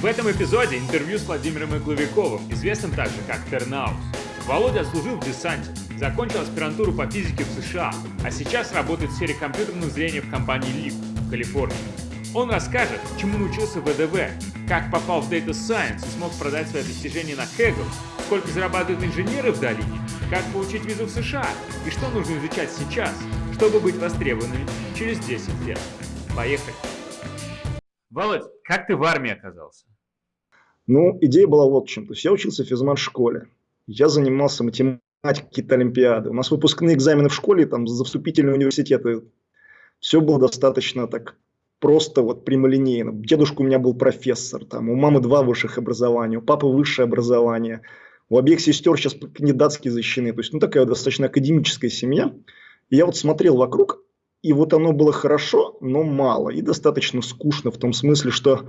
В этом эпизоде интервью с Владимиром Игловиковым, известным также как Тернаус. Володя служил в десанте, закончил аспирантуру по физике в США, а сейчас работает в сфере компьютерного зрения в компании LIP в Калифорнии. Он расскажет, чему научился в ВДВ, как попал в Data Science и смог продать свои достижения на Kaggle, сколько зарабатывают инженеры в долине, как получить визу в США и что нужно изучать сейчас, чтобы быть востребованными через 10 лет. Поехали! Володь, как ты в армии оказался? Ну, идея была вот в чем. То есть я учился в физмат-школе. Я занимался математикой, какие-то олимпиады. У нас выпускные экзамены в школе, там, за вступительные университеты. Все было достаточно так просто вот прямолинейно. Дедушка у меня был профессор, там, у мамы два высших образования, у папы высшее образование. У обеих сестер сейчас кандидатские защищены. То есть, ну, такая достаточно академическая семья. И я вот смотрел вокруг, и вот оно было хорошо, но мало. И достаточно скучно в том смысле, что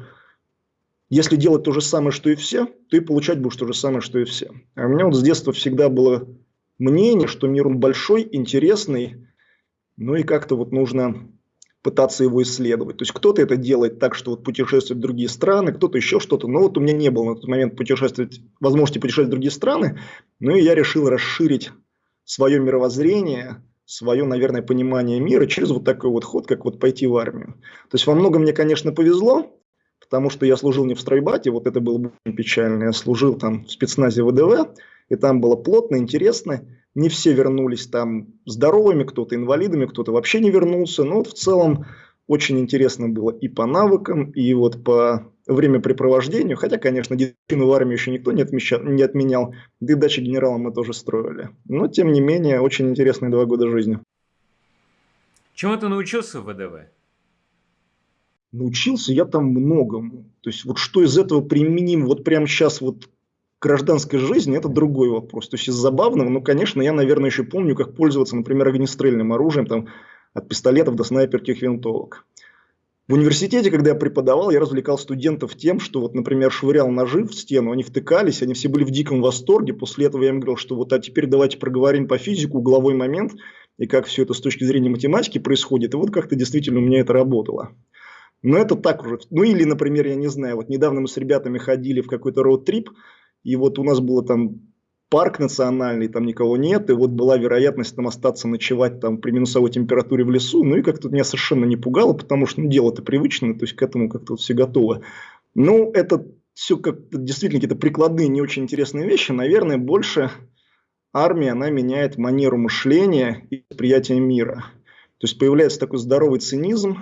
если делать то же самое, что и все, ты получать будешь то же самое, что и все. А у меня вот с детства всегда было мнение, что мир он большой, интересный, ну и как-то вот нужно пытаться его исследовать. То есть кто-то это делает так, что вот путешествует в другие страны, кто-то еще что-то. Но вот у меня не было на тот момент путешествовать, возможности путешествовать в другие страны, ну и я решил расширить свое мировоззрение, свое, наверное, понимание мира через вот такой вот ход, как вот пойти в армию. То есть во многом мне, конечно, повезло, потому что я служил не в стройбате, вот это было очень печально, я служил там в спецназе ВДВ, и там было плотно, интересно, не все вернулись там здоровыми, кто-то инвалидами, кто-то вообще не вернулся, но вот в целом очень интересно было и по навыкам, и вот по времяпрепровождению, хотя, конечно, дисциплину в армии еще никто не, отмечал, не отменял, да и дачи генерала мы тоже строили. Но, тем не менее, очень интересные два года жизни. Чему ты научился в ВДВ? Научился я там многому. То есть, вот что из этого применим вот прямо сейчас вот к гражданской жизни, это другой вопрос. То есть, из забавного, ну, конечно, я, наверное, еще помню, как пользоваться, например, огнестрельным оружием, там, от пистолетов до снайперских винтовок. В университете, когда я преподавал, я развлекал студентов тем, что, вот, например, швырял ножи в стену, они втыкались, они все были в диком восторге. После этого я им говорил, что вот, а теперь давайте проговорим по физику угловой момент и как все это с точки зрения математики происходит. И вот как-то действительно у меня это работало. Но это так уже. Ну или, например, я не знаю, вот недавно мы с ребятами ходили в какой-то роуд-трип, и вот у нас было там парк национальный, там никого нет, и вот была вероятность там остаться ночевать там при минусовой температуре в лесу, ну и как-то меня совершенно не пугало, потому что ну, дело-то привычное, то есть к этому как-то вот все готовы. Ну, это все как действительно какие-то прикладные, не очень интересные вещи, наверное, больше армия, она меняет манеру мышления и восприятия мира. То есть появляется такой здоровый цинизм,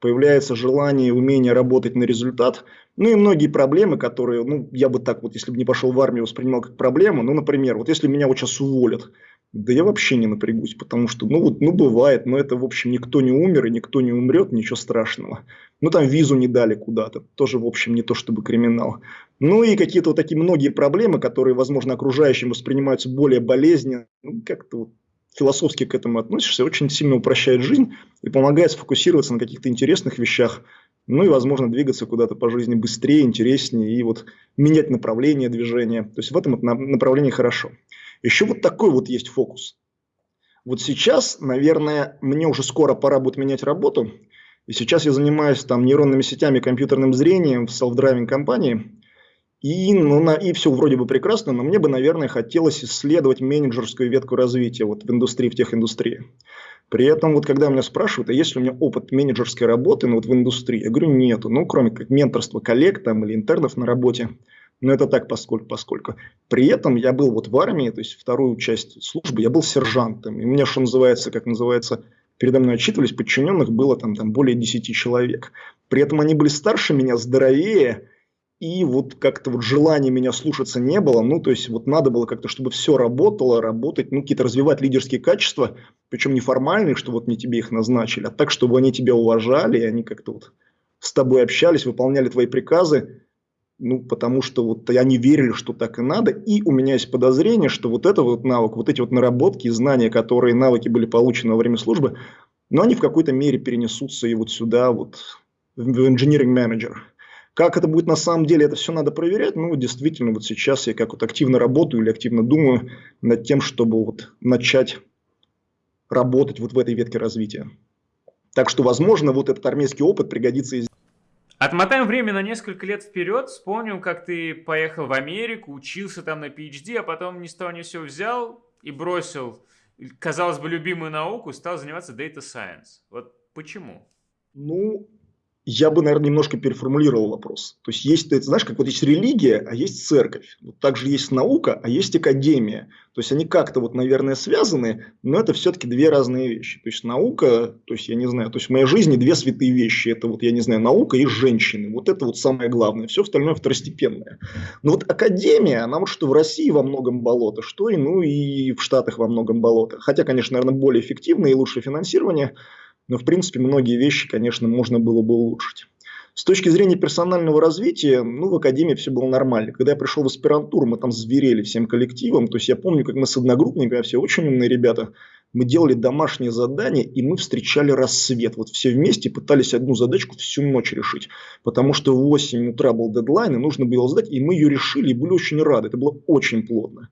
появляется желание и умение работать на результат. Ну и многие проблемы, которые, ну, я бы так вот, если бы не пошел в армию, воспринимал как проблему. Ну, например, вот если меня вот сейчас уволят, да я вообще не напрягусь, потому что, ну, вот, ну, бывает, но это, в общем, никто не умер и никто не умрет, ничего страшного. Ну, там визу не дали куда-то, тоже, в общем, не то чтобы криминал. Ну, и какие-то вот такие многие проблемы, которые, возможно, окружающим воспринимаются более болезненно, ну, как-то вот философски к этому относишься, очень сильно упрощает жизнь и помогает сфокусироваться на каких-то интересных вещах, ну и, возможно, двигаться куда-то по жизни быстрее, интереснее и вот менять направление движения. То есть в этом направлении хорошо. Еще вот такой вот есть фокус. Вот сейчас, наверное, мне уже скоро пора будет менять работу. И сейчас я занимаюсь там нейронными сетями, компьютерным зрением в self-driving компании. И, ну, на, и все вроде бы прекрасно, но мне бы, наверное, хотелось исследовать менеджерскую ветку развития вот в индустрии, в техиндустрии. При этом, вот когда меня спрашивают, а есть ли у меня опыт менеджерской работы ну, вот в индустрии, я говорю, нету. Ну, кроме как менторства коллег там, или интернов на работе. Но это так, поскольку, поскольку. При этом я был вот в армии, то есть вторую часть службы, я был сержантом. И у меня, что называется, как называется, передо мной отчитывались, подчиненных было там, там более 10 человек. При этом они были старше меня, здоровее, и вот как-то вот желания меня слушаться не было, ну, то есть вот надо было как-то, чтобы все работало, работать, ну, какие-то развивать лидерские качества, причем не формальные, что вот не тебе их назначили, а так, чтобы они тебя уважали, и они как-то вот с тобой общались, выполняли твои приказы, ну, потому что вот они верили, что так и надо, и у меня есть подозрение, что вот это вот навык, вот эти вот наработки и знания, которые навыки были получены во время службы, но они в какой-то мере перенесутся и вот сюда, вот в manager. Как это будет на самом деле, это все надо проверять. Ну, действительно, вот сейчас я как вот активно работаю или активно думаю над тем, чтобы вот начать работать вот в этой ветке развития. Так что, возможно, вот этот армейский опыт пригодится и Отмотаем время на несколько лет вперед. Вспомним, как ты поехал в Америку, учился там на PhD, а потом ни с того ни все взял и бросил, казалось бы, любимую науку, стал заниматься Data Science. Вот почему? Ну, я бы, наверное, немножко переформулировал вопрос. То есть, есть, ты знаешь, как вот есть религия, а есть церковь. Вот также есть наука, а есть академия. То есть, они как-то вот, наверное, связаны, но это все-таки две разные вещи. То есть, наука, то есть, я не знаю, то есть, в моей жизни две святые вещи. Это вот, я не знаю, наука и женщины. Вот это вот самое главное. Все остальное второстепенное. Но вот академия, она вот что в России во многом болото, что и, ну, и в Штатах во многом болото. Хотя, конечно, наверное, более эффективное и лучшее финансирование – но, в принципе, многие вещи, конечно, можно было бы улучшить. С точки зрения персонального развития, ну, в академии все было нормально. Когда я пришел в аспирантуру, мы там зверели всем коллективом. То есть, я помню, как мы с одногруппниками, все очень умные ребята, мы делали домашние задания, и мы встречали рассвет. Вот все вместе пытались одну задачку всю ночь решить. Потому что в 8 утра был дедлайн, и нужно было сдать, и мы ее решили, и были очень рады. Это было очень плотно.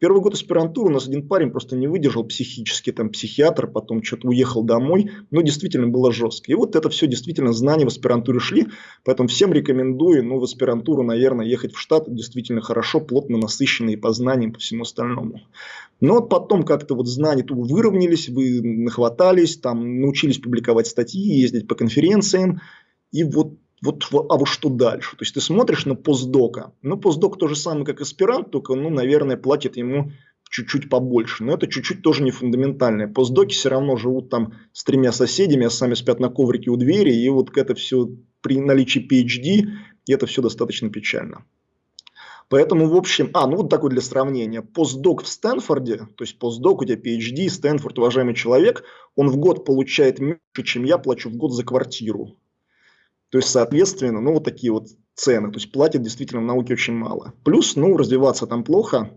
Первый год аспирантуры у нас один парень просто не выдержал психически, там психиатр, потом что-то уехал домой, но действительно было жестко. И вот это все действительно знания в аспирантуре шли, поэтому всем рекомендую, ну, в аспирантуру, наверное, ехать в штат действительно хорошо, плотно насыщенные по знаниям, по всему остальному. Но вот потом как-то вот знания тут выровнялись, вы нахватались, там научились публиковать статьи, ездить по конференциям, и вот вот, а вот что дальше? То есть ты смотришь на постдока. Ну, постдок то же самое, как аспирант, только, ну, наверное, платит ему чуть-чуть побольше. Но это чуть-чуть тоже не фундаментальное. Постдоки все равно живут там с тремя соседями, а сами спят на коврике у двери. И вот это все при наличии PhD, и это все достаточно печально. Поэтому, в общем, а, ну вот такой для сравнения. Постдок в Стэнфорде, то есть постдок, у тебя PhD, Стэнфорд, уважаемый человек, он в год получает меньше, чем я плачу в год за квартиру. То есть, соответственно, ну, вот такие вот цены. То есть, платят действительно в науке очень мало. Плюс, ну, развиваться там плохо.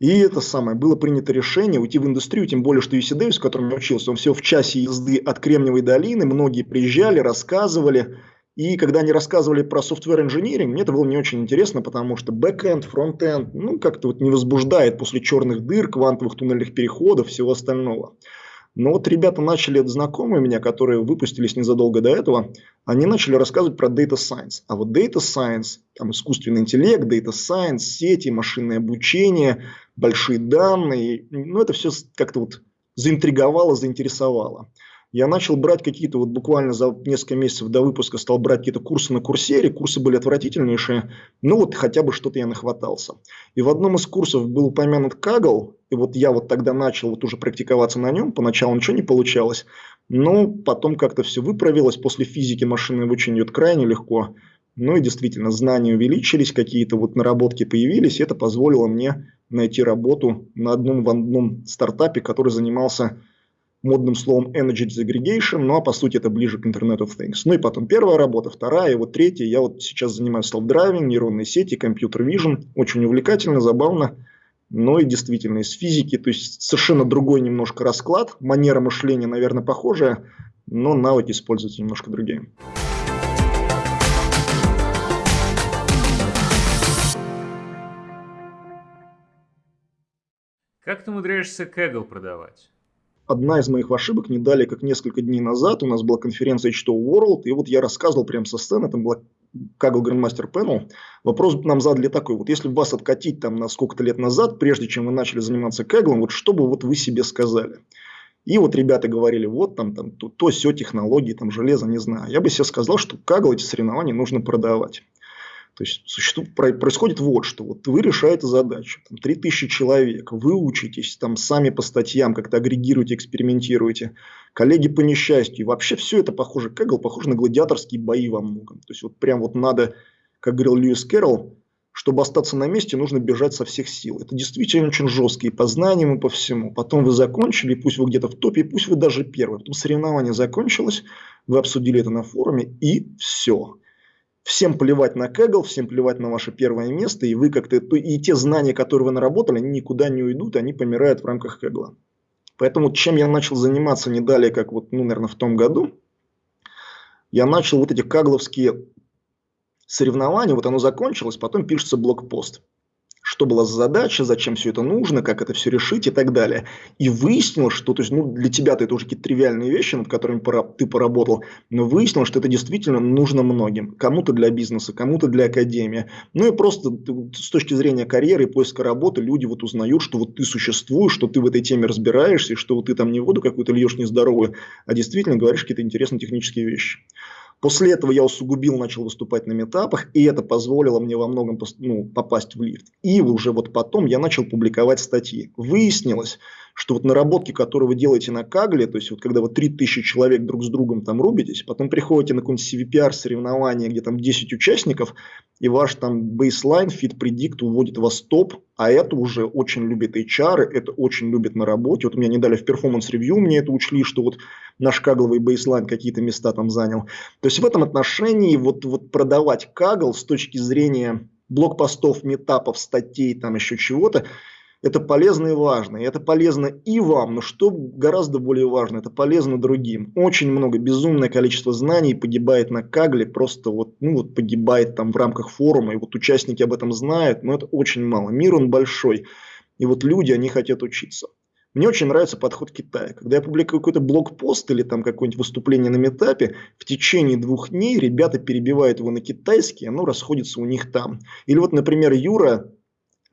И это самое, было принято решение уйти в индустрию, тем более, что UC Davis, в котором я учился, он все в часе езды от Кремниевой долины, многие приезжали, рассказывали. И когда они рассказывали про software engineering, мне это было не очень интересно, потому что backend, frontend, ну, как-то вот не возбуждает после черных дыр, квантовых туннельных переходов, всего остального. Но вот ребята начали, знакомые меня, которые выпустились незадолго до этого, они начали рассказывать про Data Science. А вот Data Science, там искусственный интеллект, Data Science, сети, машинное обучение, большие данные, ну это все как-то вот заинтриговало, заинтересовало я начал брать какие-то, вот буквально за несколько месяцев до выпуска стал брать какие-то курсы на курсере, курсы были отвратительнейшие, ну вот хотя бы что-то я нахватался. И в одном из курсов был упомянут Кагл, и вот я вот тогда начал вот уже практиковаться на нем, поначалу ничего не получалось, но потом как-то все выправилось, после физики машинное обучение идет крайне легко, ну и действительно знания увеличились, какие-то вот наработки появились, и это позволило мне найти работу на одном в одном стартапе, который занимался модным словом Energy Disaggregation, ну а по сути это ближе к Internet of Things. Ну и потом первая работа, вторая, и вот третья. Я вот сейчас занимаюсь self-driving, нейронные сети, компьютер vision. Очень увлекательно, забавно, но и действительно из физики. То есть совершенно другой немножко расклад. Манера мышления, наверное, похожая, но навыки используются немножко другие. Как ты умудряешься Kaggle продавать? Одна из моих ошибок не дали, как несколько дней назад, у нас была конференция H2 World, и вот я рассказывал прямо со сцены, там была Kaggle Grandmaster Panel, вопрос нам задали такой, вот если вас откатить там на сколько-то лет назад, прежде чем вы начали заниматься Kaggle, вот что бы вот вы себе сказали? И вот ребята говорили, вот там, там то, то все технологии, там железо, не знаю. Я бы себе сказал, что Kaggle эти соревнования нужно продавать. То есть существует, происходит вот что. Вот вы решаете задачу, там 3000 человек, вы учитесь, там сами по статьям как-то агрегируете, экспериментируете, коллеги по несчастью. Вообще все это похоже, Кэгл похоже на гладиаторские бои во многом. То есть вот прям вот надо, как говорил Льюис Кэрролл, чтобы остаться на месте, нужно бежать со всех сил. Это действительно очень жестко и по знаниям, и по всему. Потом вы закончили, пусть вы где-то в топе, пусть вы даже первый. Потом соревнование закончилось, вы обсудили это на форуме, и все всем плевать на Kaggle, всем плевать на ваше первое место, и вы как-то, и те знания, которые вы наработали, они никуда не уйдут, они помирают в рамках Kaggle. Поэтому чем я начал заниматься не далее, как вот, ну, наверное, в том году, я начал вот эти кагловские соревнования, вот оно закончилось, потом пишется блокпост. Что была за задача, зачем все это нужно, как это все решить и так далее. И выяснилось, что то есть, ну, для тебя это уже какие-то тривиальные вещи, над которыми ты поработал, но выяснилось, что это действительно нужно многим. Кому-то для бизнеса, кому-то для академии. Ну и просто с точки зрения карьеры и поиска работы люди вот узнают, что вот ты существуешь, что ты в этой теме разбираешься, и что вот ты там не воду какую-то льешь нездоровую, а действительно говоришь какие-то интересные технические вещи. После этого я усугубил, начал выступать на митапах, и это позволило мне во многом ну, попасть в Lyft. И уже вот потом я начал публиковать статьи. Выяснилось, что вот наработки, которые вы делаете на Kaggle, то есть вот когда вот 3000 человек друг с другом там рубитесь, потом приходите на какой-нибудь CVPR соревнование, где там 10 участников, и ваш там baseline, fit predict уводит вас топ, а это уже очень любит HR, это очень любит на работе. Вот меня не дали в performance review, мне это учли, что вот наш кагловый бейслайн какие-то места там занял. То есть в этом отношении вот, вот продавать кагл с точки зрения блокпостов, метапов, статей, там еще чего-то, это полезно и важно. И это полезно и вам, но что гораздо более важно, это полезно другим. Очень много, безумное количество знаний погибает на Кагле, просто вот, ну вот погибает там в рамках форума, и вот участники об этом знают, но это очень мало. Мир он большой, и вот люди, они хотят учиться. Мне очень нравится подход Китая. Когда я публикую какой-то блокпост или там какое-нибудь выступление на метапе, в течение двух дней ребята перебивают его на китайский, оно расходится у них там. Или вот, например, Юра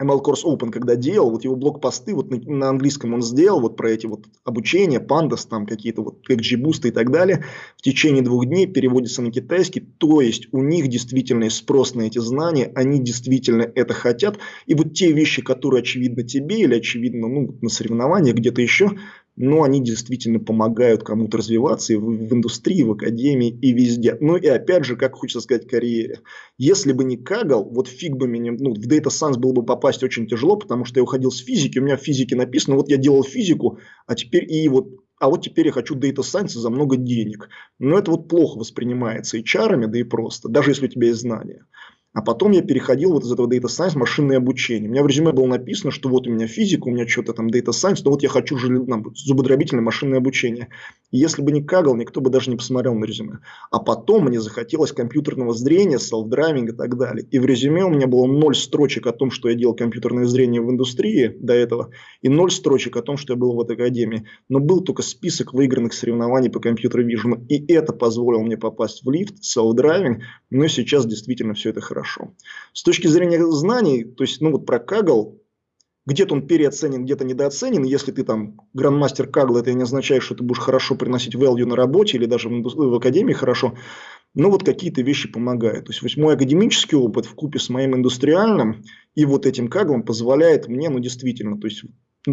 ML Course Open, когда делал, вот его блокпосты вот на, на английском он сделал, вот про эти вот обучения, pandas, там какие-то вот XGBoost и так далее, в течение двух дней переводится на китайский, то есть у них действительно спрос на эти знания, они действительно это хотят, и вот те вещи, которые очевидно тебе или очевидно ну, на соревнованиях где-то еще, но они действительно помогают кому-то развиваться и в, в индустрии, в академии и везде. Ну и опять же, как хочется сказать, карьере. Если бы не Кагал, вот фиг бы мне, ну, в Data Science было бы попасть очень тяжело, потому что я уходил с физики, у меня в физике написано, вот я делал физику, а теперь и вот а вот теперь я хочу Data Science за много денег. Но это вот плохо воспринимается и чарами, да и просто, даже если у тебя есть знания. А потом я переходил вот из этого Data Science машинное обучение. У меня в резюме было написано, что вот у меня физика, у меня что-то там Data Science, но вот я хочу там, зубодробительное машинное обучение. И если бы не Kaggle, никто бы даже не посмотрел на резюме. А потом мне захотелось компьютерного зрения, self-driving и так далее. И в резюме у меня было ноль строчек о том, что я делал компьютерное зрение в индустрии до этого, и ноль строчек о том, что я был в этой академии. Но был только список выигранных соревнований по computer vision у. И это позволило мне попасть в Lyft, self-driving. Но сейчас действительно все это хорошо хорошо. С точки зрения знаний, то есть, ну вот про Кагл, где-то он переоценен, где-то недооценен. Если ты там грандмастер Кагл, это не означает, что ты будешь хорошо приносить value на работе или даже в, академии хорошо. Но вот какие-то вещи помогают. То есть, мой академический опыт в купе с моим индустриальным и вот этим Каглом позволяет мне, ну, действительно, то есть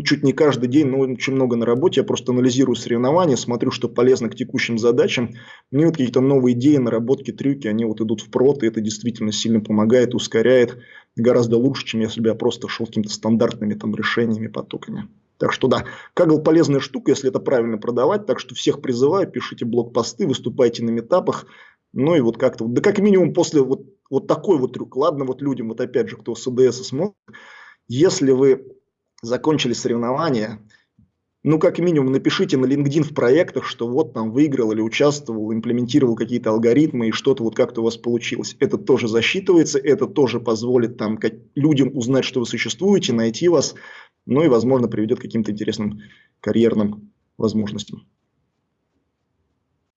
чуть не каждый день, но очень много на работе. Я просто анализирую соревнования, смотрю, что полезно к текущим задачам. Мне вот какие-то новые идеи, наработки, трюки, они вот идут в и это действительно сильно помогает, ускоряет гораздо лучше, чем если бы я просто шел какими-то стандартными там решениями, потоками. Так что да, Кагл полезная штука, если это правильно продавать. Так что всех призываю, пишите блокпосты, выступайте на метапах. Ну и вот как-то, да как минимум после вот, вот такой вот трюк. Ладно, вот людям, вот опять же, кто с ОДС смотрит, если вы закончили соревнования, ну, как минимум, напишите на LinkedIn в проектах, что вот там выиграл или участвовал, имплементировал какие-то алгоритмы и что-то вот как-то у вас получилось. Это тоже засчитывается, это тоже позволит там как, людям узнать, что вы существуете, найти вас, ну и, возможно, приведет к каким-то интересным карьерным возможностям.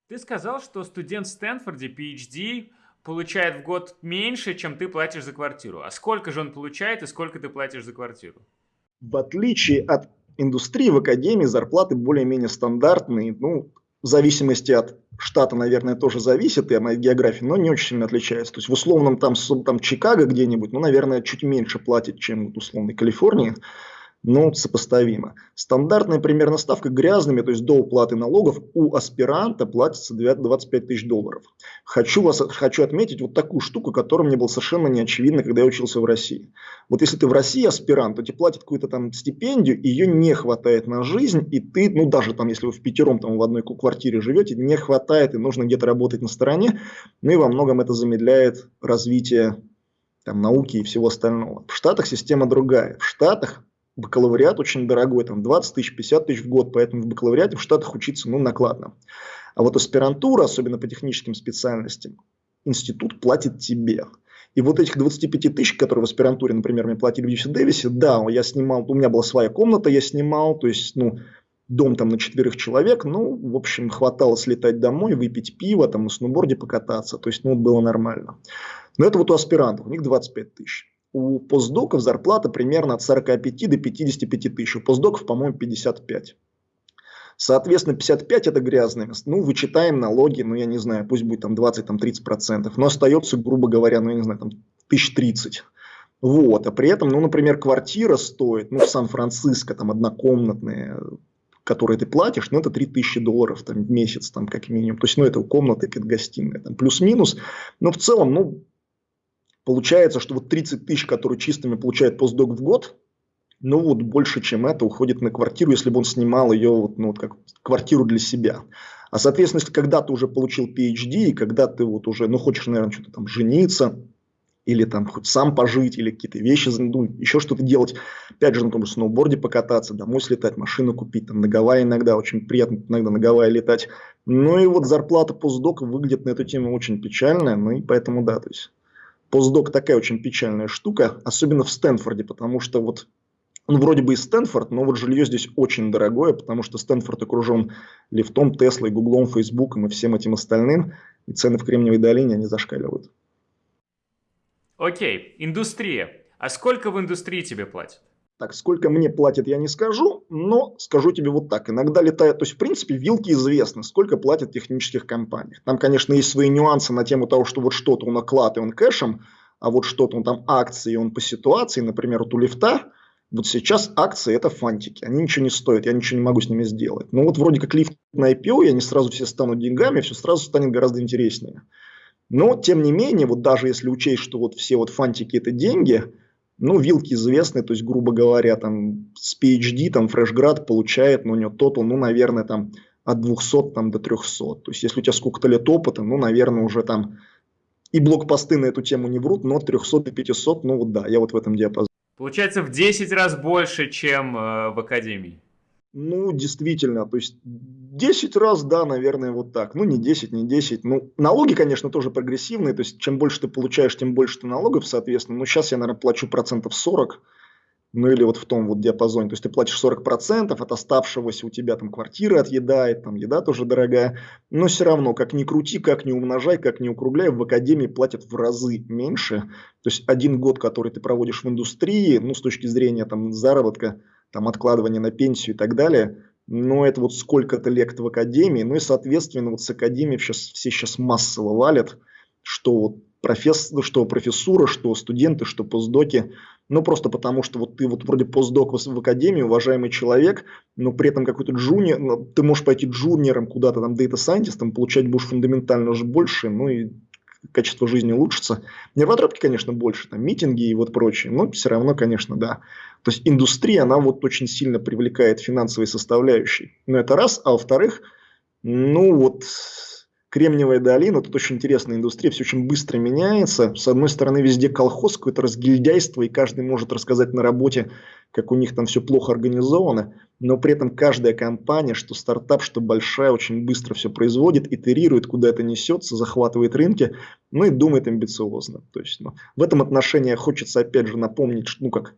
Ты сказал, что студент в Стэнфорде, PhD, получает в год меньше, чем ты платишь за квартиру. А сколько же он получает и сколько ты платишь за квартиру? В отличие от индустрии, в академии зарплаты более-менее стандартные, ну, в зависимости от штата, наверное, тоже зависит и от географии, но не очень сильно отличается. То есть в условном там, там Чикаго где-нибудь, ну, наверное, чуть меньше платит, чем в условной Калифорнии но сопоставимо. Стандартная примерно ставка грязными, то есть до уплаты налогов, у аспиранта платится 25 тысяч долларов. Хочу, вас, хочу отметить вот такую штуку, которая мне была совершенно не очевидна, когда я учился в России. Вот если ты в России аспирант, то тебе платят какую-то там стипендию, ее не хватает на жизнь, и ты, ну даже там, если вы в пятером там в одной квартире живете, не хватает, и нужно где-то работать на стороне, ну и во многом это замедляет развитие там, науки и всего остального. В Штатах система другая. В Штатах бакалавриат очень дорогой, там 20 тысяч, 50 тысяч в год, поэтому в бакалавриате в Штатах учиться ну, накладно. А вот аспирантура, особенно по техническим специальностям, институт платит тебе. И вот этих 25 тысяч, которые в аспирантуре, например, мне платили в UC Дэвисе, да, я снимал, у меня была своя комната, я снимал, то есть, ну, дом там на четверых человек, ну, в общем, хватало слетать домой, выпить пиво, там на сноуборде покататься, то есть, ну, было нормально. Но это вот у аспирантов, у них 25 тысяч. У постдоков зарплата примерно от 45 до 55 тысяч, у постдоков, по-моему, 55. Соответственно, 55 это грязное место. Ну, вычитаем налоги, ну, я не знаю, пусть будет там 20-30%, процентов, но остается, грубо говоря, ну, я не знаю, там 1030. Вот, а при этом, ну, например, квартира стоит, ну, в Сан-Франциско, там, однокомнатная, которые ты платишь, ну, это 3000 долларов там, в месяц, там, как минимум. То есть, ну, это комната, это гостиная, там, плюс-минус. Но в целом, ну, получается, что вот 30 тысяч, которые чистыми получает постдок в год, ну вот больше, чем это, уходит на квартиру, если бы он снимал ее вот, ну, вот как квартиру для себя. А, соответственно, если когда ты уже получил PhD, и когда ты вот уже, ну, хочешь, наверное, что-то там жениться, или там хоть сам пожить, или какие-то вещи, ну, еще что-то делать, опять же, на том же сноуборде покататься, домой слетать, машину купить, там, на Гавайи иногда, очень приятно иногда на Гавайи летать. Ну, и вот зарплата постдока выглядит на эту тему очень печальная, ну, и поэтому, да, то есть, постдок такая очень печальная штука, особенно в Стэнфорде, потому что вот он вроде бы и Стэнфорд, но вот жилье здесь очень дорогое, потому что Стэнфорд окружен лифтом, Теслой, Гуглом, Фейсбуком и всем этим остальным. И цены в Кремниевой долине, они зашкаливают. Окей, индустрия. А сколько в индустрии тебе платят? Так, сколько мне платят, я не скажу, но скажу тебе вот так. Иногда летает, то есть, в принципе, вилки известны, сколько платят технических компаниях. Там, конечно, есть свои нюансы на тему того, что вот что-то он оклад и он кэшем, а вот что-то он там акции, он по ситуации, например, вот у лифта, вот сейчас акции это фантики, они ничего не стоят, я ничего не могу с ними сделать. Но вот вроде как лифт на IPO, и они сразу все станут деньгами, все сразу станет гораздо интереснее. Но, тем не менее, вот даже если учесть, что вот все вот фантики это деньги, ну, вилки известны, то есть, грубо говоря, там с PhD, там Фрешград получает, ну, у него тотал, ну, наверное, там от 200 там, до 300. То есть, если у тебя сколько-то лет опыта, ну, наверное, уже там и блокпосты на эту тему не врут, но 300 до 500, ну, вот да, я вот в этом диапазоне. Получается в 10 раз больше, чем э, в академии. Ну, действительно, то есть 10 раз, да, наверное, вот так. Ну, не 10, не 10. Ну, налоги, конечно, тоже прогрессивные, то есть чем больше ты получаешь, тем больше ты налогов, соответственно. Ну, сейчас я, наверное, плачу процентов 40, ну или вот в том вот диапазоне. То есть ты платишь 40%, от оставшегося у тебя там квартира отъедает, там еда тоже дорогая. Но все равно, как ни крути, как ни умножай, как ни укругляй, в академии платят в разы меньше. То есть один год, который ты проводишь в индустрии, ну с точки зрения там заработка, там откладывания на пенсию и так далее, но это вот сколько-то лет в академии, ну и соответственно вот с академии сейчас, все сейчас массово валят, что вот профессор, что профессура, что студенты, что постдоки, ну, просто потому, что вот ты вот вроде постдок в, в академии, уважаемый человек, но при этом какой-то джуниор, ну, ты можешь пойти джуниором куда-то, там, дейта-сайентистом, получать будешь фундаментально уже больше, ну, и качество жизни улучшится. Нервотропки, конечно, больше, там, митинги и вот прочее, но все равно, конечно, да. То есть, индустрия, она вот очень сильно привлекает финансовые составляющие. Ну, это раз. А во-вторых, ну, вот Кремниевая долина, тут очень интересная индустрия, все очень быстро меняется. С одной стороны, везде колхоз, какое-то разгильдяйство, и каждый может рассказать на работе, как у них там все плохо организовано, но при этом каждая компания, что стартап, что большая, очень быстро все производит, итерирует, куда это несется, захватывает рынки, ну и думает амбициозно. То есть, ну, в этом отношении хочется опять же напомнить, ну как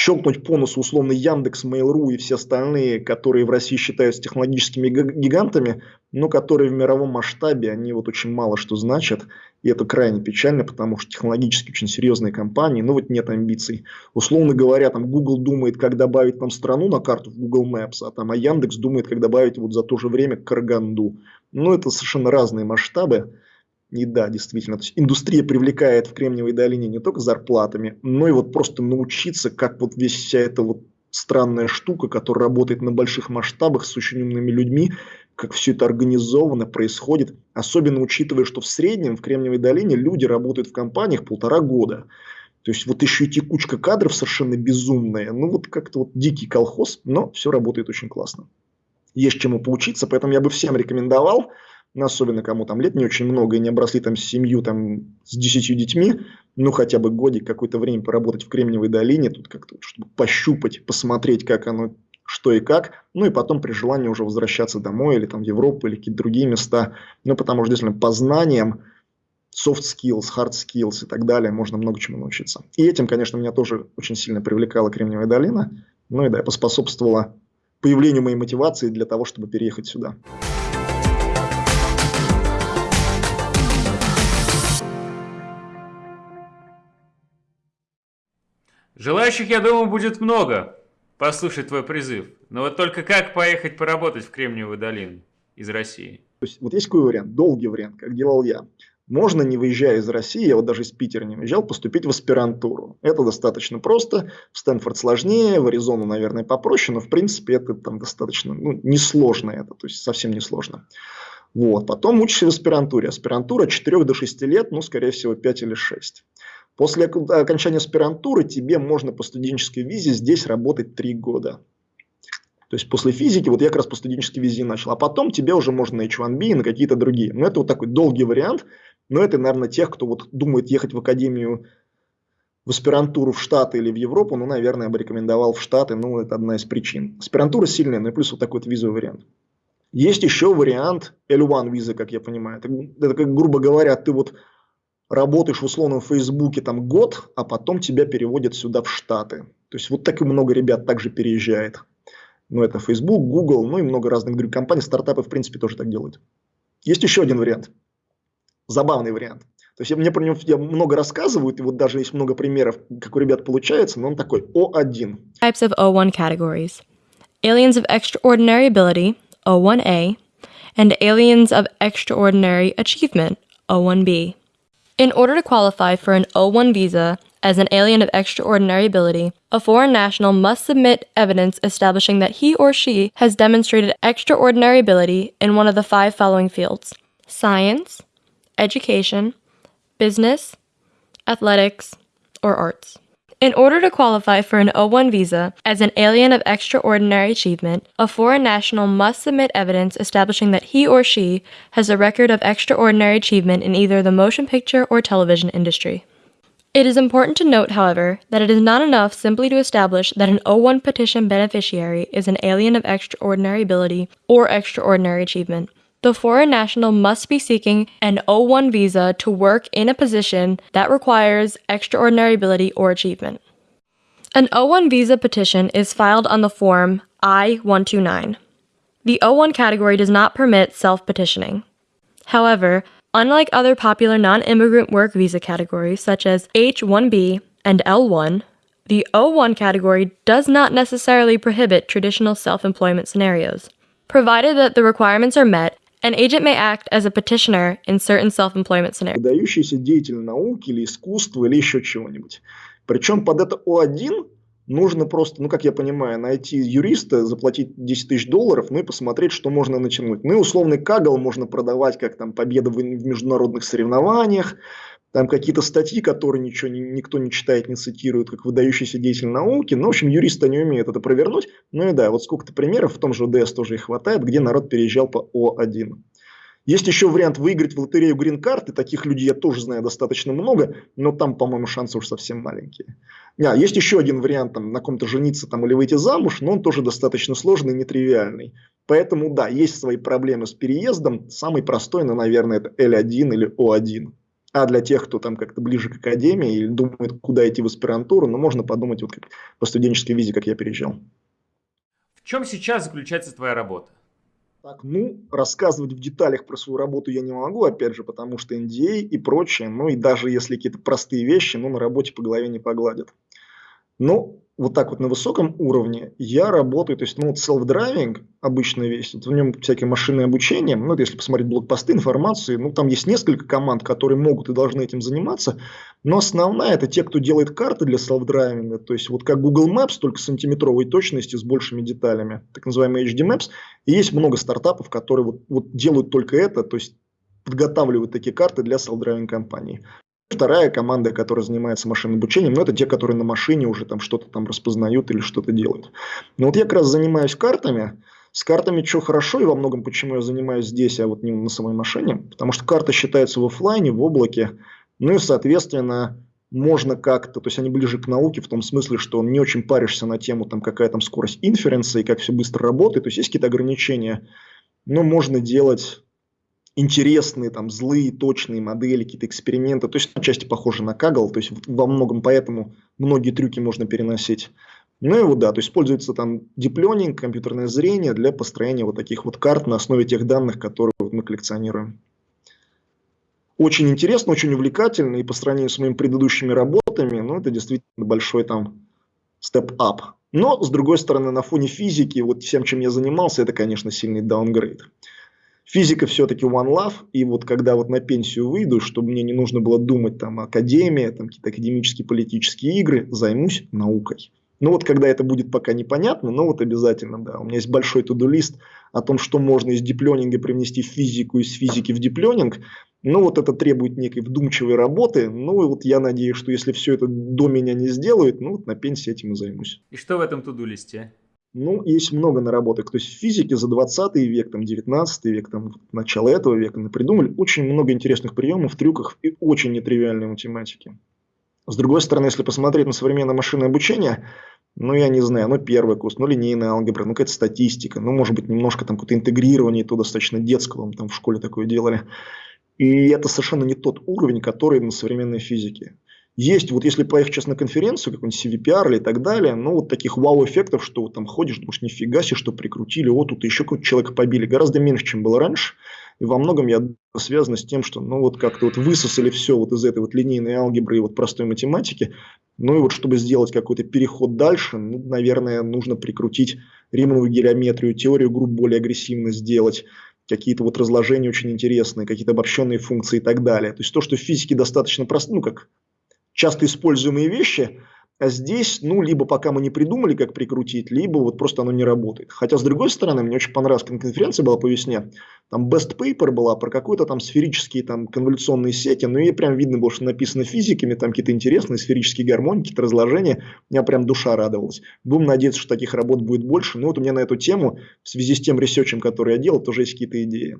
щелкнуть по носу условно Яндекс, Mail.ru и все остальные, которые в России считаются технологическими гигантами, но которые в мировом масштабе, они вот очень мало что значат. И это крайне печально, потому что технологически очень серьезные компании, но вот нет амбиций. Условно говоря, там Google думает, как добавить там страну на карту в Google Maps, а там а Яндекс думает, как добавить вот за то же время Караганду. Ну, это совершенно разные масштабы. И да, действительно, то есть индустрия привлекает в Кремниевой долине не только зарплатами, но и вот просто научиться, как вот весь вся эта вот странная штука, которая работает на больших масштабах с очень умными людьми, как все это организовано, происходит. Особенно учитывая, что в среднем в Кремниевой долине люди работают в компаниях полтора года. То есть вот еще и текучка кадров совершенно безумная. Ну вот как-то вот дикий колхоз, но все работает очень классно. Есть чему поучиться, поэтому я бы всем рекомендовал ну, особенно кому там лет не очень много и не обросли там семью там с десятью детьми, ну, хотя бы годик какое-то время поработать в Кремниевой долине, тут как-то, чтобы пощупать, посмотреть, как оно, что и как, ну, и потом при желании уже возвращаться домой или там в Европу или какие-то другие места, ну, потому что, действительно, по знаниям soft skills, hard skills и так далее, можно много чему научиться. И этим, конечно, меня тоже очень сильно привлекала Кремниевая долина, ну и да, поспособствовала появлению моей мотивации для того, чтобы переехать сюда. Желающих, я думаю, будет много послушать твой призыв. Но вот только как поехать поработать в Кремниевую долину из России? То есть, вот есть какой вариант, долгий вариант, как делал я. Можно, не выезжая из России, я вот даже из Питера не выезжал, поступить в аспирантуру. Это достаточно просто, в Стэнфорд сложнее, в Аризону, наверное, попроще, но в принципе это там достаточно, ну, несложно это, то есть совсем несложно. Вот. Потом учишься в аспирантуре. Аспирантура от 4 до 6 лет, ну, скорее всего, 5 или 6. После окончания аспирантуры тебе можно по студенческой визе здесь работать 3 года. То есть после физики, вот я как раз по студенческой визе начал, а потом тебе уже можно на H1B и на какие-то другие. Но это вот такой долгий вариант, но это, наверное, тех, кто вот думает ехать в академию в аспирантуру в Штаты или в Европу, ну, наверное, я бы рекомендовал в Штаты, ну, это одна из причин. Аспирантура сильная, ну и плюс вот такой вот визовый вариант. Есть еще вариант L1 визы, как я понимаю. Это, это как, грубо говоря, ты вот работаешь в условном Фейсбуке там год, а потом тебя переводят сюда в Штаты. То есть вот так и много ребят также переезжает. Ну, это Facebook, Google, ну и много разных других компаний. Стартапы, в принципе, тоже так делают. Есть еще один вариант. Забавный вариант. То есть я, мне про него я много рассказывают, и вот даже есть много примеров, как у ребят получается, но он такой O1. Types of O1 categories. Aliens of extraordinary ability, O1A, and aliens of extraordinary achievement, O1B. In order to qualify for an O1 visa as an alien of extraordinary ability, a foreign national must submit evidence establishing that he or she has demonstrated extraordinary ability in one of the five following fields science, education, business, athletics, or arts. In order to qualify for an O1 visa as an alien of extraordinary achievement, a foreign national must submit evidence establishing that he or she has a record of extraordinary achievement in either the motion picture or television industry. It is important to note, however, that it is not enough simply to establish that an O1 petition beneficiary is an alien of extraordinary ability or extraordinary achievement. The foreign national must be seeking an O1 visa to work in a position that requires extraordinary ability or achievement. An O1 visa petition is filed on the form I-129. The O1 category does not permit self-petitioning. However, unlike other popular non-immigrant work visa categories such as H-1B and L-1, the O1 category does not necessarily prohibit traditional self-employment scenarios, provided that the requirements are met An agent may act as a petitioner in certain self-employment scenarios. Выдающийся деятель науки или искусства или еще чего-нибудь. Причем под это О1 нужно просто, ну, как я понимаю, найти юриста, заплатить 10 тысяч долларов, ну и посмотреть, что можно натянуть. Ну и условный кагал можно продавать как там победа в, в международных соревнованиях, там какие-то статьи, которые ничего никто не читает, не цитирует, как выдающийся деятель науки. Ну, в общем, юристы не умеют это провернуть. Ну и да, вот сколько-то примеров, в том же ОДС тоже их хватает, где народ переезжал по О1. Есть еще вариант выиграть в лотерею грин-карты. Таких людей я тоже знаю достаточно много, но там, по-моему, шансы уж совсем маленькие. А, есть еще один вариант, там, на ком-то жениться там, или выйти замуж, но он тоже достаточно сложный и нетривиальный. Поэтому, да, есть свои проблемы с переездом. Самый простой, ну, наверное, это L1 или O1. А для тех, кто там как-то ближе к академии или думает, куда идти в аспирантуру, ну, можно подумать вот как по студенческой визе, как я переезжал. В чем сейчас заключается твоя работа? Так, ну, рассказывать в деталях про свою работу я не могу, опять же, потому что NDA и прочее, ну и даже если какие-то простые вещи, ну, на работе по голове не погладят. Но вот так вот на высоком уровне я работаю, то есть, ну, вот self-driving, обычная вещь, в нем всякие машинное обучение, ну, если посмотреть блокпосты, информации, ну, там есть несколько команд, которые могут и должны этим заниматься, но основная это те, кто делает карты для self-driving, то есть, вот как Google Maps, только с сантиметровой точности, с большими деталями, так называемый HD Maps, и есть много стартапов, которые вот, вот делают только это, то есть, подготавливают такие карты для self-driving компаний. Вторая команда, которая занимается машинным обучением, ну, это те, которые на машине уже там что-то там распознают или что-то делают. Но вот я как раз занимаюсь картами. С картами что хорошо и во многом почему я занимаюсь здесь, а вот не на самой машине. Потому что карта считается в офлайне, в облаке. Ну и, соответственно, можно как-то, то есть они ближе к науке в том смысле, что не очень паришься на тему, там, какая там скорость инференса и как все быстро работает. То есть есть какие-то ограничения, но можно делать интересные, там, злые, точные модели, какие-то эксперименты. То есть, отчасти похоже на Kaggle, то есть, во многом поэтому многие трюки можно переносить. Ну и вот да, то есть используется там диплёнинг, компьютерное зрение для построения вот таких вот карт на основе тех данных, которые вот мы коллекционируем. Очень интересно, очень увлекательно, и по сравнению с моими предыдущими работами, ну это действительно большой там степ-ап. Но, с другой стороны, на фоне физики, вот всем, чем я занимался, это, конечно, сильный даунгрейд. Физика все-таки one love, и вот когда вот на пенсию выйду, чтобы мне не нужно было думать там академия, там какие-то академические политические игры, займусь наукой. Ну вот когда это будет пока непонятно, но вот обязательно, да. У меня есть большой туду-лист о том, что можно из дипленинга привнести в физику, из физики в дипленинг. Ну вот это требует некой вдумчивой работы. Ну и вот я надеюсь, что если все это до меня не сделают, ну вот на пенсии этим и займусь. И что в этом туду-листе? Ну, есть много наработок. То есть в физике за 20 век, там, 19 век, там, начало этого века придумали очень много интересных приемов, трюков и очень нетривиальной математики. С другой стороны, если посмотреть на современное машинное обучение, ну, я не знаю, ну, первый курс, ну, линейная алгебра, ну, какая-то статистика, ну, может быть, немножко там какое-то интегрирование, то достаточно детского, там в школе такое делали. И это совершенно не тот уровень, который на современной физике. Есть, вот если поехать сейчас на конференцию, какой-нибудь CVPR или так далее, ну, вот таких вау-эффектов, что вот там ходишь, думаешь, нифига себе, что прикрутили, вот тут еще какого-то человека побили, гораздо меньше, чем было раньше. И во многом я связано с тем, что ну вот как-то вот высосали все вот из этой вот линейной алгебры и вот простой математики. Ну и вот чтобы сделать какой-то переход дальше, ну, наверное, нужно прикрутить Римановую геометрию, теорию групп более агрессивно сделать, какие-то вот разложения очень интересные, какие-то обобщенные функции и так далее. То есть то, что в физике достаточно просто, ну как часто используемые вещи, а здесь, ну, либо пока мы не придумали, как прикрутить, либо вот просто оно не работает. Хотя, с другой стороны, мне очень понравилась конференция была по весне. Там best paper была про какой-то там сферические там конволюционные сети, но ей прям видно было, что написано физиками, там какие-то интересные сферические гармонии, какие-то разложения. У меня прям душа радовалась. Будем надеяться, что таких работ будет больше. Но вот у меня на эту тему, в связи с тем ресерчем, который я делал, тоже есть какие-то идеи.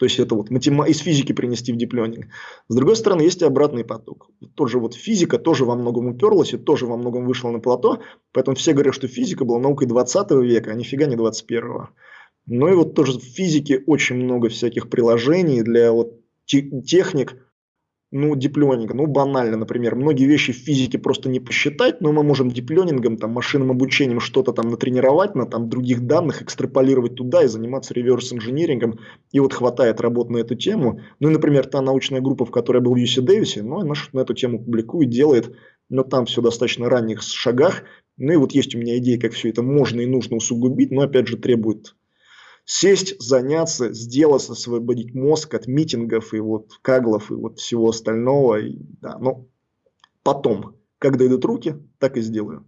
То есть это вот из физики принести в диплёнинг. С другой стороны, есть и обратный поток. Тоже вот физика тоже во многом уперлась и тоже во многом вышла на плато. Поэтому все говорят, что физика была наукой 20 века, а нифига не 21. Ну и вот тоже в физике очень много всяких приложений для вот техник, ну, диплёнинга, ну, банально, например, многие вещи в физике просто не посчитать, но мы можем диплёнингом, там, машинным обучением что-то там натренировать на там других данных, экстраполировать туда и заниматься реверс-инжинирингом, и вот хватает работ на эту тему. Ну, и, например, та научная группа, в которой я был в UC Дэвисе, ну, она на эту тему публикует, делает, но там все достаточно ранних шагах, ну, и вот есть у меня идея, как все это можно и нужно усугубить, но, опять же, требует сесть, заняться, сделать, освободить мозг от митингов и вот каглов и вот всего остального. И, да, но потом, когда идут руки, так и сделаю.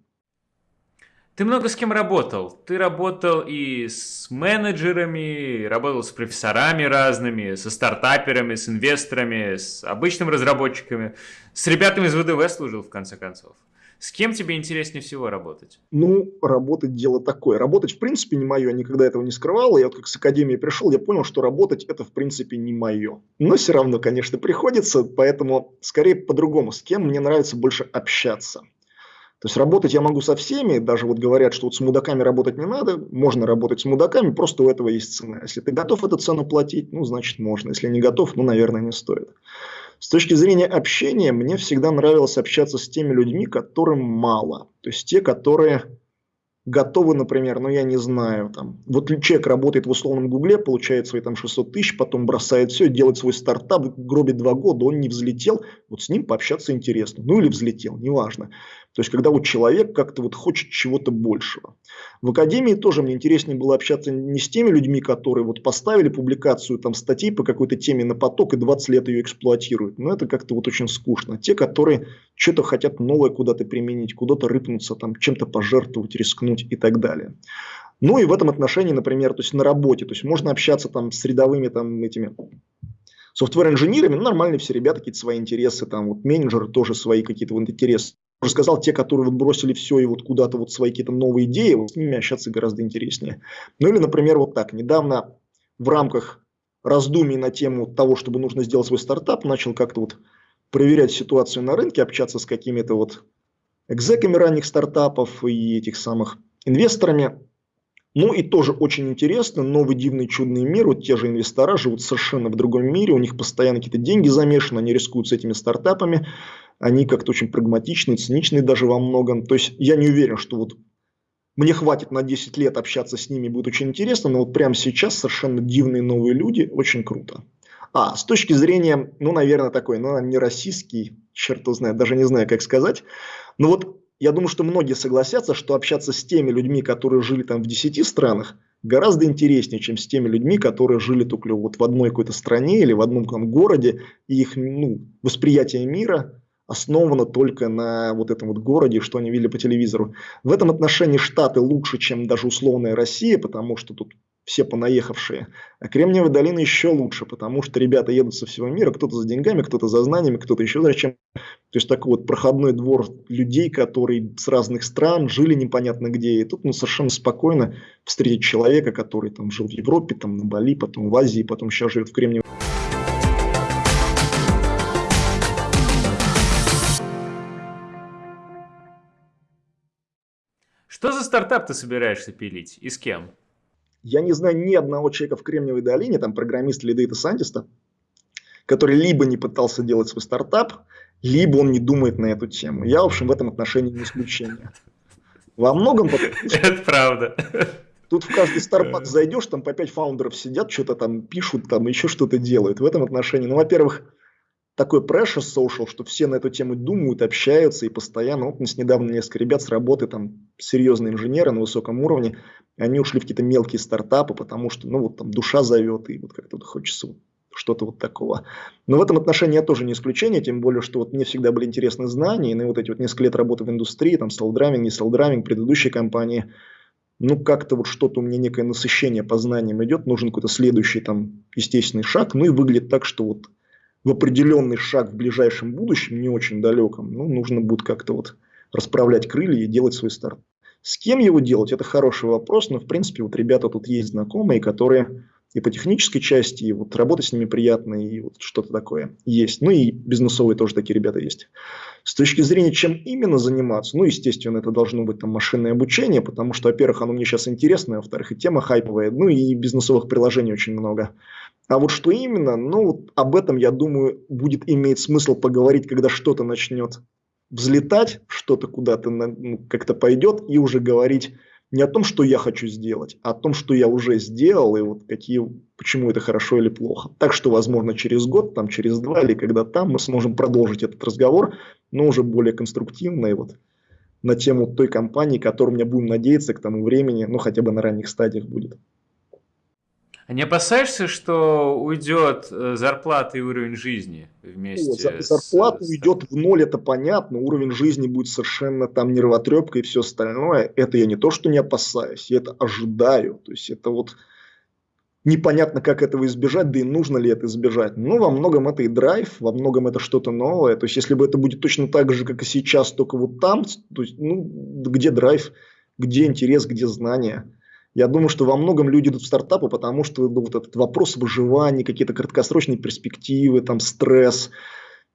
Ты много с кем работал. Ты работал и с менеджерами, работал с профессорами разными, со стартаперами, с инвесторами, с обычными разработчиками, с ребятами из ВДВ служил в конце концов. С кем тебе интереснее всего работать? Ну, работать дело такое. Работать, в принципе, не мое. Я никогда этого не скрывал. Я вот как с академии пришел, я понял, что работать это, в принципе, не мое. Но все равно, конечно, приходится. Поэтому, скорее, по-другому. С кем мне нравится больше общаться. То есть работать я могу со всеми, даже вот говорят, что вот с мудаками работать не надо, можно работать с мудаками, просто у этого есть цена. Если ты готов эту цену платить, ну, значит, можно. Если не готов, ну, наверное, не стоит. С точки зрения общения, мне всегда нравилось общаться с теми людьми, которым мало. То есть те, которые готовы, например, ну я не знаю, там, вот человек работает в условном гугле, получает свои там 600 тысяч, потом бросает все, делает свой стартап, гробит два года, он не взлетел, вот с ним пообщаться интересно, ну или взлетел, неважно. То есть, когда вот человек как-то вот хочет чего-то большего. В академии тоже мне интереснее было общаться не с теми людьми, которые вот поставили публикацию там статей по какой-то теме на поток и 20 лет ее эксплуатируют. Но это как-то вот очень скучно. Те, которые что-то хотят новое куда-то применить, куда-то рыпнуться, там чем-то пожертвовать, рискнуть и так далее. Ну и в этом отношении, например, то есть на работе, то есть можно общаться там с рядовыми там этими софтвер-инженерами, ну, нормальные все ребята, какие-то свои интересы, там вот менеджеры тоже свои какие-то вот интересы уже сказал, те, которые вот бросили все и вот куда-то вот свои какие-то новые идеи, вот с ними общаться гораздо интереснее. Ну или, например, вот так. Недавно в рамках раздумий на тему того, чтобы нужно сделать свой стартап, начал как-то вот проверять ситуацию на рынке, общаться с какими-то вот экзеками ранних стартапов и этих самых инвесторами. Ну и тоже очень интересно, новый дивный чудный мир, вот те же инвестора живут совершенно в другом мире, у них постоянно какие-то деньги замешаны, они рискуют с этими стартапами, они как-то очень прагматичные, циничные даже во многом. То есть я не уверен, что вот мне хватит на 10 лет общаться с ними, будет очень интересно, но вот прямо сейчас совершенно дивные новые люди, очень круто. А, с точки зрения, ну, наверное, такой, ну, не российский, черт знает, даже не знаю, как сказать, но вот я думаю, что многие согласятся, что общаться с теми людьми, которые жили там в 10 странах, гораздо интереснее, чем с теми людьми, которые жили только вот в одной какой-то стране или в одном городе, и их ну, восприятие мира основано только на вот этом вот городе, что они видели по телевизору. В этом отношении Штаты лучше, чем даже условная Россия, потому что тут все понаехавшие. А Кремниевая долина еще лучше, потому что ребята едут со всего мира, кто-то за деньгами, кто-то за знаниями, кто-то еще зачем. То есть такой вот проходной двор людей, которые с разных стран жили непонятно где. И тут ну, совершенно спокойно встретить человека, который там жил в Европе, там на Бали, потом в Азии, потом сейчас живет в Кремниевой Что за стартап ты собираешься пилить и с кем? Я не знаю ни одного человека в Кремниевой долине, там программиста или data scientist а, который либо не пытался делать свой стартап, либо он не думает на эту тему. Я, в общем, в этом отношении не исключение. Во многом... Это правда. Тут в каждый стартап зайдешь, там по пять фаундеров сидят, что-то там пишут, там еще что-то делают. В этом отношении, ну, во-первых, такой pressure social, что все на эту тему думают, общаются и постоянно. Вот у нас недавно несколько ребят с работы, там серьезные инженеры на высоком уровне, они ушли в какие-то мелкие стартапы, потому что, ну, вот там душа зовет, и вот как-то хочется что-то вот такого. Но в этом отношении я тоже не исключение, тем более, что вот мне всегда были интересны знания, и на вот эти вот несколько лет работы в индустрии, там, self-driving, не self-driving, предыдущей компании, ну, как-то вот что-то у меня некое насыщение по знаниям идет, нужен какой-то следующий там естественный шаг, ну, и выглядит так, что вот в определенный шаг в ближайшем будущем, не очень далеком, ну, нужно будет как-то вот расправлять крылья и делать свой старт. С кем его делать, это хороший вопрос, но в принципе вот ребята тут есть знакомые, которые и по технической части, и вот работать с ними приятно, и вот что-то такое есть. Ну и бизнесовые тоже такие ребята есть. С точки зрения, чем именно заниматься, ну, естественно, это должно быть там машинное обучение, потому что, во-первых, оно мне сейчас интересно, а во-вторых, и тема хайповая, ну и бизнесовых приложений очень много. А вот что именно, ну, об этом, я думаю, будет иметь смысл поговорить, когда что-то начнет взлетать, что-то куда-то ну, как-то пойдет, и уже говорить не о том, что я хочу сделать, а о том, что я уже сделал, и вот какие, почему это хорошо или плохо. Так что, возможно, через год, там, через два или когда там мы сможем продолжить этот разговор, но уже более конструктивно и вот на тему той компании, которой у меня будем надеяться к тому времени, ну, хотя бы на ранних стадиях будет. А не опасаешься, что уйдет э, зарплата и уровень жизни вместе? О, зарплата с... уйдет в ноль, это понятно. Уровень жизни будет совершенно там нервотрепка и все остальное. Это я не то, что не опасаюсь, я это ожидаю. То есть это вот непонятно, как этого избежать, да и нужно ли это избежать. Но во многом это и драйв, во многом это что-то новое. То есть если бы это будет точно так же, как и сейчас, только вот там, то есть, ну, где драйв, где интерес, где знания. Я думаю, что во многом люди идут в стартапы, потому что ну, вот этот вопрос выживания, какие-то краткосрочные перспективы, там стресс,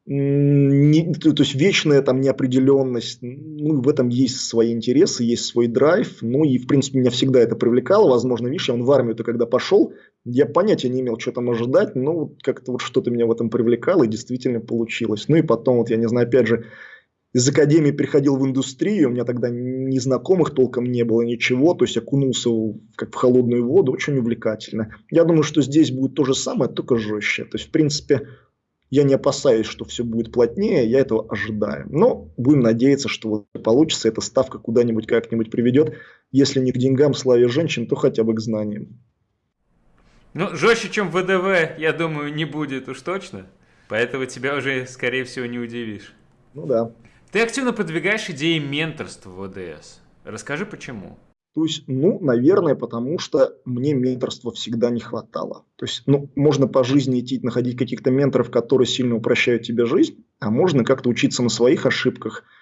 не, то, то есть вечная там неопределенность, ну, в этом есть свои интересы, есть свой драйв, ну и в принципе меня всегда это привлекало, возможно, видишь, я он в армию-то когда пошел, я понятия не имел, что там ожидать, но как-то вот что-то меня в этом привлекало и действительно получилось. Ну и потом вот я не знаю, опять же, из академии приходил в индустрию, у меня тогда ни знакомых толком не было, ничего, то есть окунулся как в холодную воду, очень увлекательно. Я думаю, что здесь будет то же самое, только жестче. То есть, в принципе, я не опасаюсь, что все будет плотнее, я этого ожидаю. Но будем надеяться, что вот получится, эта ставка куда-нибудь как-нибудь приведет, если не к деньгам, славе женщин, то хотя бы к знаниям. Ну, жестче, чем ВДВ, я думаю, не будет уж точно. Поэтому тебя уже, скорее всего, не удивишь. Ну да. Ты активно продвигаешь идеи менторства в ОДС. Расскажи, почему. То есть, ну, наверное, потому что мне менторства всегда не хватало. То есть, ну, можно по жизни идти, находить каких-то менторов, которые сильно упрощают тебе жизнь, а можно как-то учиться на своих ошибках –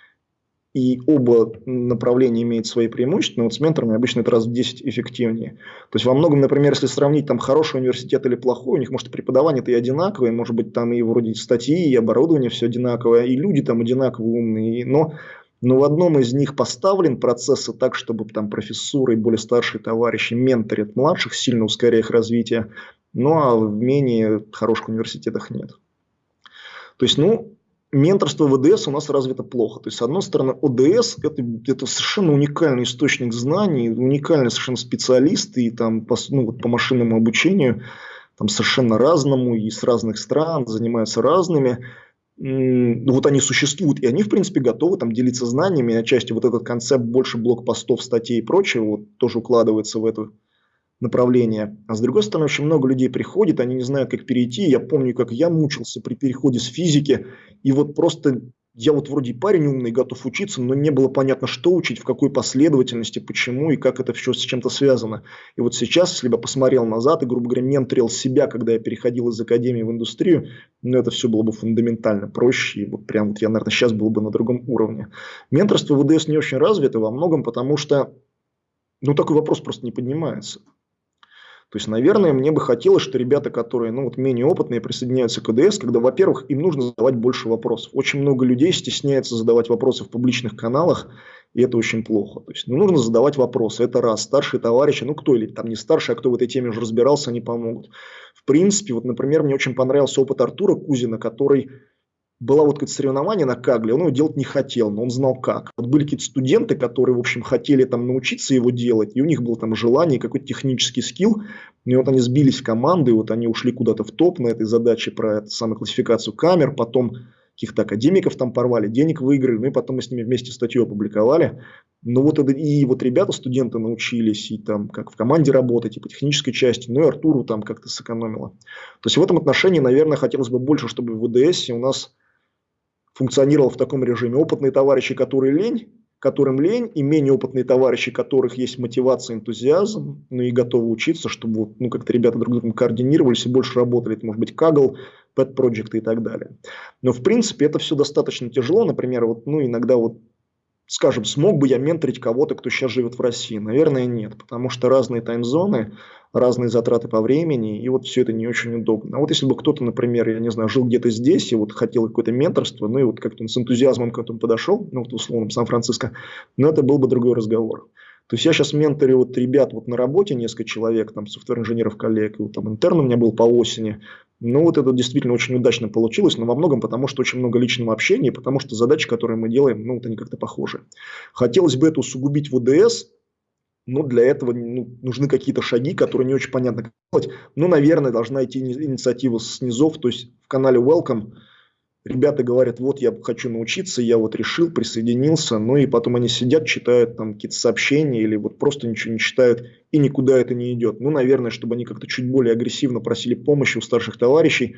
и оба направления имеют свои преимущества, но вот с менторами обычно это раз в 10 эффективнее. То есть во многом, например, если сравнить там хороший университет или плохой, у них может преподавание-то и одинаковое, может быть там и вроде статьи, и оборудование все одинаковое, и люди там одинаково умные, но но в одном из них поставлен процессы так, чтобы там профессуры и более старшие товарищи менторят младших, сильно ускоряя их развитие, ну а в менее хороших университетах нет. То есть, ну, менторство в ОДС у нас развито плохо. То есть, с одной стороны, ОДС это, это совершенно уникальный источник знаний, уникальный совершенно специалисты и там по, ну, вот по машинному обучению, там совершенно разному и с разных стран, занимаются разными. Вот они существуют, и они, в принципе, готовы там делиться знаниями, отчасти вот этот концепт больше блокпостов, статей и прочего вот, тоже укладывается в эту направление. А с другой стороны, очень много людей приходит, они не знают, как перейти. Я помню, как я мучился при переходе с физики, и вот просто я вот вроде парень умный, готов учиться, но не было понятно, что учить, в какой последовательности, почему и как это все с чем-то связано. И вот сейчас, если бы посмотрел назад и, грубо говоря, менторил себя, когда я переходил из академии в индустрию, ну, это все было бы фундаментально проще. И вот прям вот я, наверное, сейчас был бы на другом уровне. Менторство в ВДС не очень развито во многом, потому что, ну, такой вопрос просто не поднимается. То есть, наверное, мне бы хотелось, что ребята, которые ну, вот менее опытные, присоединяются к КДС, когда, во-первых, им нужно задавать больше вопросов. Очень много людей стесняется задавать вопросы в публичных каналах, и это очень плохо. То есть, ну, нужно задавать вопросы. Это раз. Старшие товарищи, ну, кто или там не старший, а кто в этой теме уже разбирался, они помогут. В принципе, вот, например, мне очень понравился опыт Артура Кузина, который было вот какое-то соревнование на Кагле, он его делать не хотел, но он знал как. Вот были какие-то студенты, которые, в общем, хотели там научиться его делать, и у них было там желание, какой-то технический скилл, и вот они сбились в команды, вот они ушли куда-то в топ на этой задаче про эту самую классификацию камер, потом каких-то академиков там порвали, денег выиграли, ну и потом мы с ними вместе статью опубликовали. Ну вот это, и вот ребята, студенты научились и там как в команде работать, и по технической части, ну и Артуру там как-то сэкономило. То есть в этом отношении, наверное, хотелось бы больше, чтобы в ВДС у нас функционировал в таком режиме. Опытные товарищи, которые лень, которым лень, и менее опытные товарищи, которых есть мотивация, энтузиазм, ну и готовы учиться, чтобы ну, как-то ребята друг с другом координировались и больше работали. Это может быть Kaggle, Pet Project и так далее. Но в принципе это все достаточно тяжело. Например, вот, ну, иногда вот скажем, смог бы я менторить кого-то, кто сейчас живет в России? Наверное, нет, потому что разные таймзоны, разные затраты по времени, и вот все это не очень удобно. А вот если бы кто-то, например, я не знаю, жил где-то здесь и вот хотел какое-то менторство, ну и вот как-то с энтузиазмом к этому подошел, ну вот условно Сан-Франциско, но это был бы другой разговор. То есть я сейчас менторю вот ребят вот на работе, несколько человек, там, софтвер-инженеров коллег, и вот там интерн у меня был по осени. Ну, вот это действительно очень удачно получилось, но во многом потому, что очень много личного общения, потому что задачи, которые мы делаем, ну, вот они как-то похожи. Хотелось бы это усугубить в ОДС, но для этого ну, нужны какие-то шаги, которые не очень понятно как делать. Ну, наверное, должна идти инициатива с низов, то есть в канале Welcome – ребята говорят, вот я хочу научиться, я вот решил, присоединился, ну и потом они сидят, читают там какие-то сообщения или вот просто ничего не читают и никуда это не идет. Ну, наверное, чтобы они как-то чуть более агрессивно просили помощи у старших товарищей,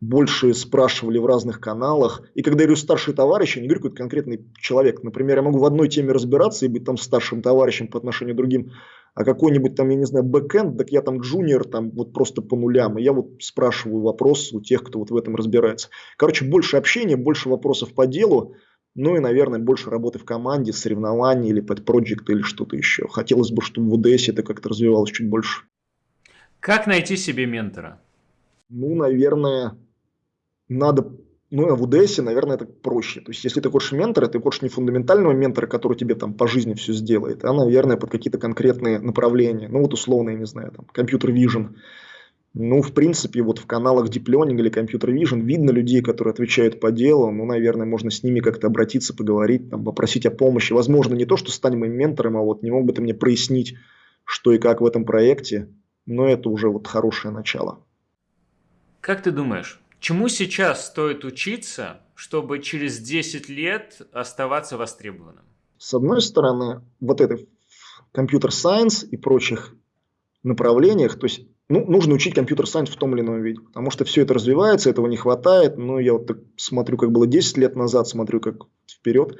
больше спрашивали в разных каналах. И когда я говорю старший товарищ, я не говорю какой-то конкретный человек. Например, я могу в одной теме разбираться и быть там старшим товарищем по отношению к другим а какой-нибудь там, я не знаю, бэкэнд, так я там джуниор, там вот просто по нулям, и я вот спрашиваю вопросы у тех, кто вот в этом разбирается. Короче, больше общения, больше вопросов по делу, ну и, наверное, больше работы в команде, соревнований или под проект или что-то еще. Хотелось бы, чтобы в УДС это как-то развивалось чуть больше. Как найти себе ментора? Ну, наверное, надо ну, а в УДС, наверное, это проще. То есть, если ты хочешь ментора, ты хочешь не фундаментального ментора, который тебе там по жизни все сделает, а, наверное, под какие-то конкретные направления. Ну, вот условно, я не знаю, там, компьютер vision. Ну, в принципе, вот в каналах Deep Learning или Computer Vision видно людей, которые отвечают по делу. Ну, наверное, можно с ними как-то обратиться, поговорить, там, попросить о помощи. Возможно, не то, что стань моим ментором, а вот не мог бы ты мне прояснить, что и как в этом проекте. Но это уже вот хорошее начало. Как ты думаешь, Чему сейчас стоит учиться, чтобы через 10 лет оставаться востребованным? С одной стороны, вот это компьютер-сайенс и прочих направлениях, то есть ну, нужно учить компьютер-сайенс в том или ином виде, потому что все это развивается, этого не хватает. Но я вот так смотрю, как было 10 лет назад, смотрю, как вперед.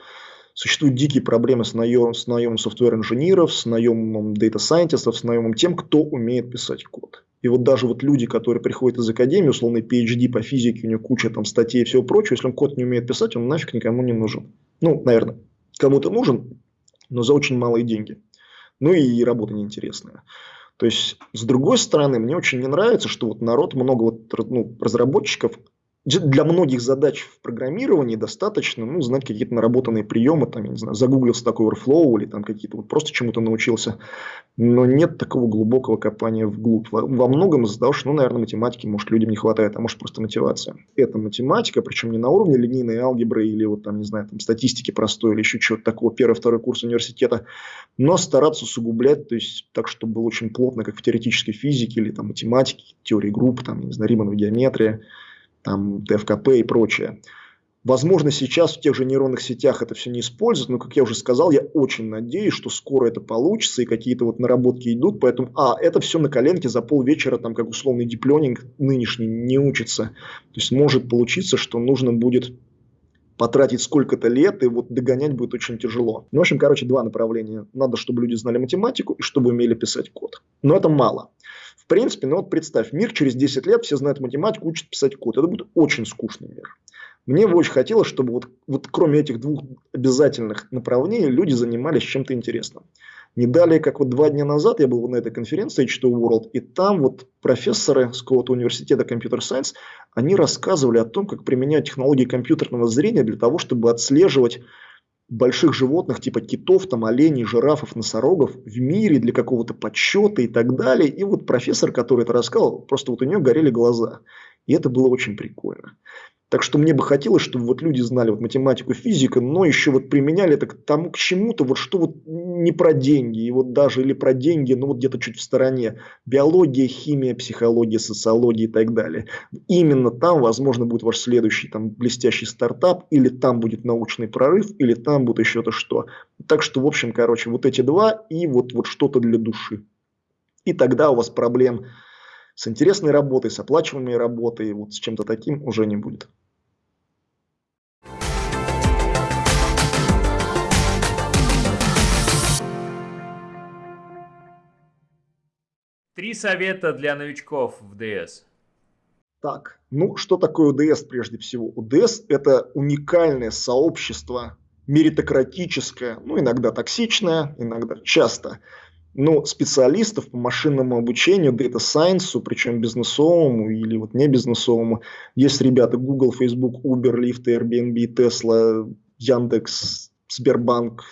Существуют дикие проблемы с наемом, с наемом software инженеров, с наемом data scientist ов, с наемом тем, кто умеет писать код. И вот даже вот люди, которые приходят из академии, условно PhD по физике, у него куча там статей и всего прочего, если он код не умеет писать, он нафиг никому не нужен. Ну, наверное, кому-то нужен, но за очень малые деньги. Ну и работа неинтересная. То есть, с другой стороны, мне очень не нравится, что вот народ, много вот, ну, разработчиков для многих задач в программировании достаточно ну, знать какие-то наработанные приемы, там, я не знаю, загуглился такой Overflow или там какие-то, вот просто чему-то научился. Но нет такого глубокого копания вглубь. Во, во многом из-за того, что, ну, наверное, математики, может, людям не хватает, а может, просто мотивация. Это математика, причем не на уровне линейной алгебры или вот там, не знаю, там, статистики простой или еще чего-то такого, первый, второй курс университета, но стараться усугублять, то есть так, чтобы было очень плотно, как в теоретической физике или там математике, теории групп, там, не знаю, Риманова геометрия, там, ТФКП и прочее. Возможно, сейчас в тех же нейронных сетях это все не используют, но, как я уже сказал, я очень надеюсь, что скоро это получится, и какие-то вот наработки идут, поэтому, а, это все на коленке за полвечера, там, как условный дипленинг нынешний не учится. То есть, может получиться, что нужно будет потратить сколько-то лет, и вот догонять будет очень тяжело. Ну, в общем, короче, два направления. Надо, чтобы люди знали математику и чтобы умели писать код. Но это мало. В принципе, ну вот представь, мир через 10 лет, все знают математику, учат писать код. Это будет очень скучный мир. Мне бы очень хотелось, чтобы вот, вот кроме этих двух обязательных направлений люди занимались чем-то интересным. Не далее, как вот два дня назад я был на этой конференции H2 World, и там вот профессоры с какого-то университета Computer Science, они рассказывали о том, как применяют технологии компьютерного зрения для того, чтобы отслеживать больших животных типа китов, там, оленей, жирафов, носорогов в мире для какого-то подсчета и так далее. И вот профессор, который это рассказал, просто вот у него горели глаза. И это было очень прикольно. Так что мне бы хотелось, чтобы вот люди знали вот математику, физику, но еще вот применяли это к тому, к чему-то, вот что вот не про деньги, и вот даже или про деньги, но вот где-то чуть в стороне. Биология, химия, психология, социология и так далее. Именно там, возможно, будет ваш следующий там блестящий стартап, или там будет научный прорыв, или там будет еще-то что. Так что, в общем, короче, вот эти два и вот, вот что-то для души. И тогда у вас проблем с интересной работой, с оплачиваемой работой, вот с чем-то таким уже не будет. Три совета для новичков в DS. Так, ну что такое УДС прежде всего? УДС – это уникальное сообщество, меритократическое, ну иногда токсичное, иногда часто – но специалистов по машинному обучению, дата сайенсу, причем бизнесовому или вот не бизнесовому, есть ребята Google, Facebook, Uber, Lyft, Airbnb, Tesla, Яндекс, Сбербанк,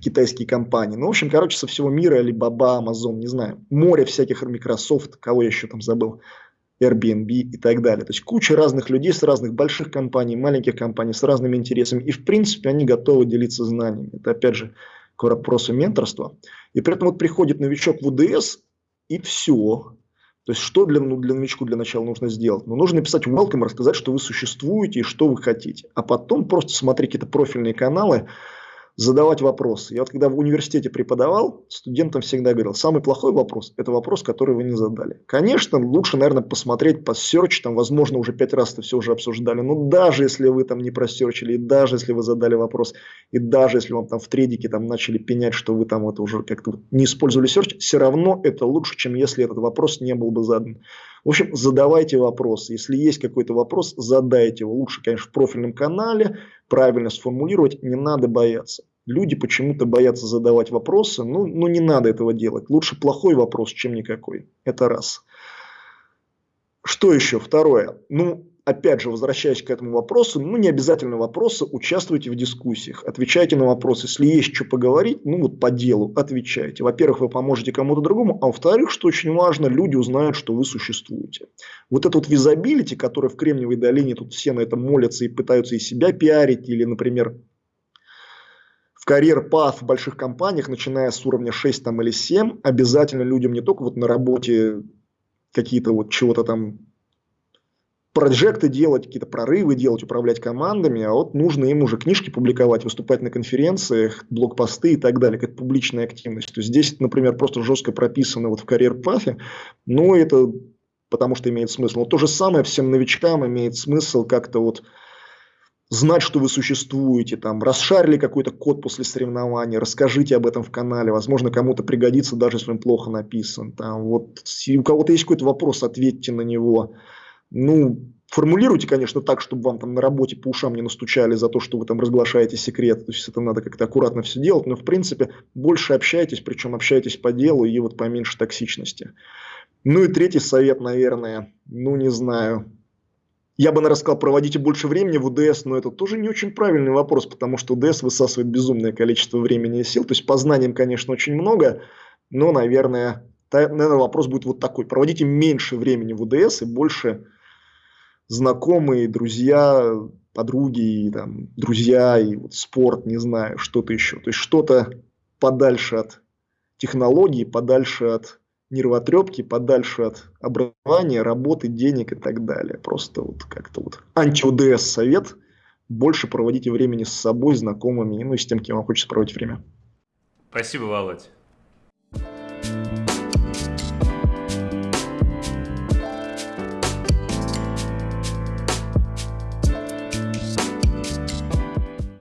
китайские компании. Ну, в общем, короче, со всего мира, Alibaba, Amazon, не знаю, море всяких Microsoft, кого я еще там забыл, Airbnb и так далее. То есть куча разных людей с разных больших компаний, маленьких компаний, с разными интересами. И, в принципе, они готовы делиться знаниями. Это, опять же, к вопросу менторства. И при этом вот приходит новичок в УДС, и все. То есть, что для, ну, для новичку для начала нужно сделать? Ну, нужно написать welcome, рассказать, что вы существуете и что вы хотите. А потом просто смотреть какие-то профильные каналы, задавать вопросы. Я вот когда в университете преподавал, студентам всегда говорил, самый плохой вопрос – это вопрос, который вы не задали. Конечно, лучше, наверное, посмотреть по search, там, возможно, уже пять раз это все уже обсуждали, но даже если вы там не просерчили, и даже если вы задали вопрос, и даже если вам там в тредике там начали пенять, что вы там это уже как-то не использовали search, все равно это лучше, чем если этот вопрос не был бы задан. В общем, задавайте вопросы. Если есть какой-то вопрос, задайте его. Лучше, конечно, в профильном канале, правильно сформулировать, не надо бояться. Люди почему-то боятся задавать вопросы, ну, ну не надо этого делать. Лучше плохой вопрос, чем никакой. Это раз. Что еще? Второе. Ну, опять же, возвращаясь к этому вопросу, ну, не обязательно вопросы, участвуйте в дискуссиях, отвечайте на вопросы. Если есть что поговорить, ну, вот по делу отвечайте. Во-первых, вы поможете кому-то другому, а во-вторых, что очень важно, люди узнают, что вы существуете. Вот это вот визабилити, которое в Кремниевой долине, тут все на это молятся и пытаются и себя пиарить, или, например, в карьер паth в больших компаниях, начиная с уровня 6 там, или 7, обязательно людям не только вот на работе какие-то вот чего-то там проекты делать, какие-то прорывы делать, управлять командами, а вот нужно им уже книжки публиковать, выступать на конференциях, блокпосты и так далее, как публичная активность. То есть здесь, например, просто жестко прописано вот в карьер-пафе, но это потому что имеет смысл. Но то же самое всем новичкам имеет смысл как-то вот знать, что вы существуете, там, расшарили какой-то код после соревнования, расскажите об этом в канале, возможно, кому-то пригодится, даже если он плохо написан. Там, вот, у кого-то есть какой-то вопрос, ответьте на него. Ну, формулируйте, конечно, так, чтобы вам там на работе по ушам не настучали за то, что вы там разглашаете секрет. То есть это надо как-то аккуратно все делать. Но, в принципе, больше общайтесь, причем общайтесь по делу и вот поменьше токсичности. Ну и третий совет, наверное, ну не знаю. Я бы, наверное, сказал, проводите больше времени в УДС, но это тоже не очень правильный вопрос, потому что УДС высасывает безумное количество времени и сил. То есть по знаниям, конечно, очень много, но, наверное, наверное, вопрос будет вот такой. Проводите меньше времени в УДС и больше знакомые, друзья, подруги, и, там, друзья, и вот спорт, не знаю, что-то еще. То есть что-то подальше от технологий, подальше от нервотрепки, подальше от образования, работы, денег и так далее. Просто вот как-то вот анти-УДС совет. Больше проводите времени с собой, знакомыми, ну и с тем, кем вам хочется проводить время. Спасибо, Володь.